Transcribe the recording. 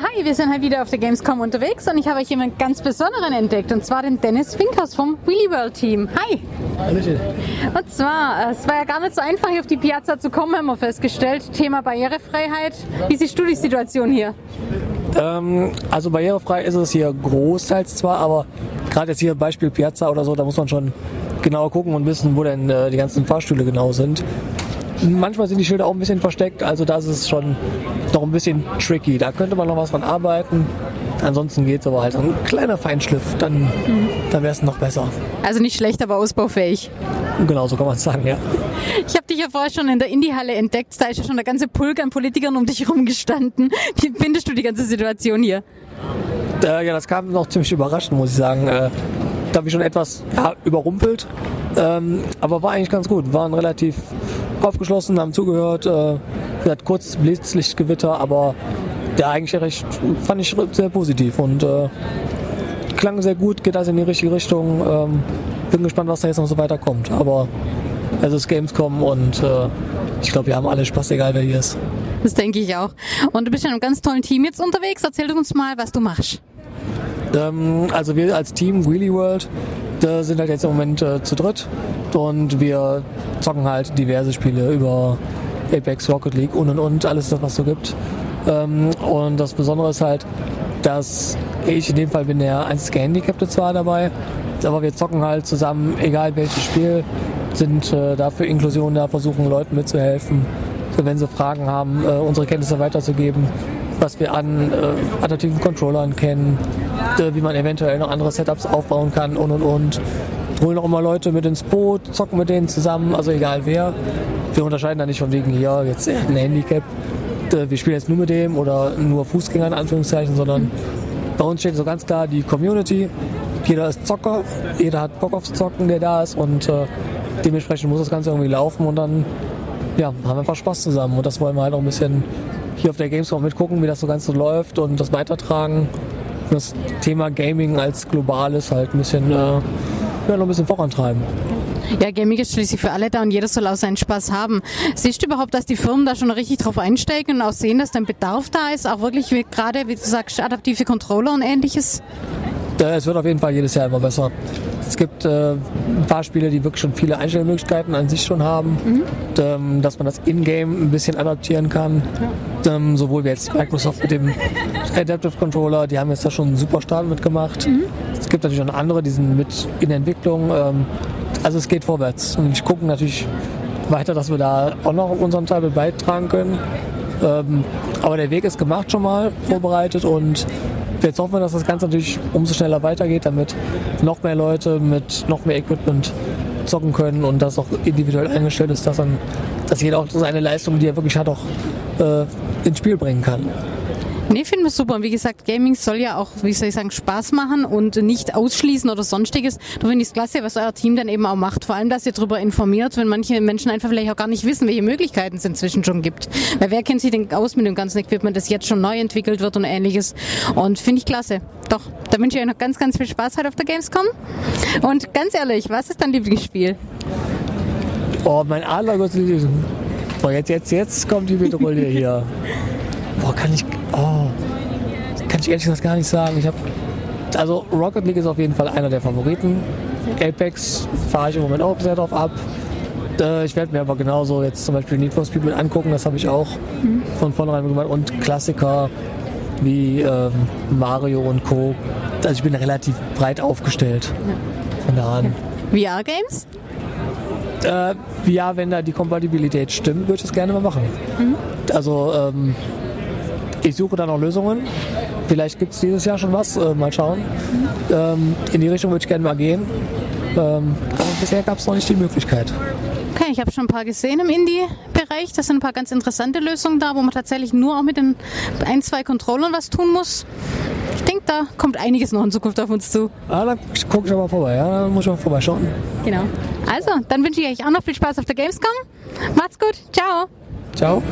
hi, wir sind halt wieder auf der Gamescom unterwegs und ich habe euch jemanden ganz Besonderen entdeckt und zwar den Dennis Finkers vom Wheelie World Team. Hi! Hallöchen. Und zwar, es war ja gar nicht so einfach, hier auf die Piazza zu kommen, haben wir festgestellt. Thema Barrierefreiheit. Wie siehst du die Situation hier? Ähm, also barrierefrei ist es hier großteils zwar, aber gerade jetzt hier Beispiel Piazza oder so, da muss man schon genau gucken und wissen, wo denn äh, die ganzen Fahrstühle genau sind. Manchmal sind die Schilder auch ein bisschen versteckt, also da ist es schon noch ein bisschen tricky. Da könnte man noch was dran arbeiten. Ansonsten geht es aber halt so ein kleiner Feinschliff, dann, dann wäre es noch besser. Also nicht schlecht, aber ausbaufähig. Genau, so kann man es sagen, ja. Ich habe dich ja vorher schon in der Indie-Halle entdeckt. Da ist ja schon der ganze Pulk an Politikern um dich herum gestanden. Wie findest du die ganze Situation hier? Äh, ja, das kam noch ziemlich überraschend, muss ich sagen. Äh, da habe ich schon etwas ja, überrumpelt, ähm, aber war eigentlich ganz gut. Waren relativ aufgeschlossen, haben zugehört. Äh, hat kurz Blitzlichtgewitter, aber der eigentlich recht fand ich sehr positiv und äh, klang sehr gut, geht also in die richtige Richtung. Ähm, bin gespannt, was da jetzt noch so weiterkommt. Aber es ist Gamescom und äh, ich glaube, wir haben alle Spaß, egal wer hier ist. Das denke ich auch. Und du bist ja in einem ganz tollen Team jetzt unterwegs. Erzähl uns mal, was du machst. Ähm, also wir als Team Wheelie World da sind halt jetzt im Moment äh, zu dritt und wir zocken halt diverse Spiele über Apex, Rocket League und und und, alles das, was so gibt. Ähm, und das Besondere ist halt, dass ich in dem Fall bin der einzige Gehandicapte zwar dabei, aber wir zocken halt zusammen, egal welches Spiel, sind äh, da für Inklusion da, versuchen Leuten mitzuhelfen, wenn sie Fragen haben, äh, unsere Kenntnisse weiterzugeben, was wir an äh, adaptiven Controllern kennen, äh, wie man eventuell noch andere Setups aufbauen kann und und und. Holen auch immer Leute mit ins Boot, zocken mit denen zusammen, also egal wer. Wir unterscheiden da nicht von wegen hier jetzt ein Handicap. Äh, wir spielen jetzt nur mit dem oder nur Fußgänger in Anführungszeichen, sondern bei uns steht so ganz klar die Community. Jeder ist Zocker, jeder hat Bock aufs Zocken, der da ist und äh, dementsprechend muss das Ganze irgendwie laufen und dann ja, haben wir einfach Spaß zusammen und das wollen wir halt auch ein bisschen hier auf der Gamescom mitgucken, wie das so ganz so läuft und das weitertragen. Das Thema Gaming als globales halt ein bisschen, äh, ja, noch ein bisschen vorantreiben. Ja, Gaming ist schließlich für alle da und jeder soll auch seinen Spaß haben. Siehst du überhaupt, dass die Firmen da schon richtig drauf einsteigen und auch sehen, dass dein Bedarf da ist? Auch wirklich gerade, wie du sagst, adaptive Controller und ähnliches? Äh, Es wird auf jeden Fall jedes Jahr immer besser. Es gibt äh, ein paar Spiele, die wirklich schon viele Einstellmöglichkeiten an sich schon haben, ähm, dass man das In-Game ein bisschen adaptieren kann. Ähm, sowohl wie jetzt Microsoft mit dem Adaptive Controller, die haben jetzt da schon einen super Start mitgemacht. Es gibt natürlich auch andere, die sind mit in der Entwicklung. Ähm, also es geht vorwärts. Und ich gucke natürlich weiter, dass wir da auch noch unseren Teil beitragen können. Ähm, aber der Weg ist gemacht schon mal, vorbereitet und jetzt hoffen wir, dass das Ganze natürlich umso schneller weitergeht, damit noch mehr Leute mit noch mehr Equipment zocken können und das auch individuell eingestellt ist, dass, dann, dass jeder auch seine Leistung, die er wirklich hat, auch äh, ins Spiel bringen kann. Nee, finden wir super. Und wie gesagt, Gaming soll ja auch, wie soll ich sagen, Spaß machen und nicht ausschließen oder sonstiges. Da finde ich es klasse, was euer Team dann eben auch macht. Vor allem, dass ihr darüber informiert, wenn manche Menschen einfach vielleicht auch gar nicht wissen, welche Möglichkeiten es inzwischen schon gibt. Weil wer kennt sich denn aus mit dem ganzen Equipment, das jetzt schon neu entwickelt wird und ähnliches. Und finde ich klasse. Doch, da wünsche ich euch noch ganz, ganz viel Spaß heute auf der Gamescom. Und ganz ehrlich, was ist dein Lieblingsspiel? Oh, mein allergrößtes Lieblings- Boah, jetzt, jetzt, jetzt kommt die Petrouille hier. Boah, kann ich. Oh, kann ich ehrlich gesagt gar nicht sagen. Ich habe. Also Rocket League ist auf jeden Fall einer der Favoriten. Apex fahre ich im Moment auch sehr drauf ab. Äh, Ich werde mir aber genauso jetzt zum Beispiel Need for Speed mit angucken, das habe ich auch von vornherein gemacht. Und Klassiker wie ähm, Mario und Co. Also ich bin relativ breit aufgestellt. Von da an. VR-Games? Äh, ja, wenn da die Kompatibilität stimmt, würde ich es gerne mal machen. Also ähm, ich suche da noch Lösungen. Vielleicht gibt es dieses Jahr schon was. Äh, mal schauen. Ähm, in die Richtung würde ich gerne mal gehen. Ähm, aber bisher gab es noch nicht die Möglichkeit. Okay, ich habe schon ein paar gesehen im Indie-Bereich. Das sind ein paar ganz interessante Lösungen da, wo man tatsächlich nur auch mit den ein, zwei Controllern was tun muss. Ich denke, da kommt einiges noch in Zukunft auf uns zu. Ah, dann gucke ich aber vorbei. Ja, dann muss ich mal vorbeischauen. Genau. Also, dann wünsche ich euch auch noch viel Spaß auf der Gamescom. Macht's gut. Ciao. Ciao.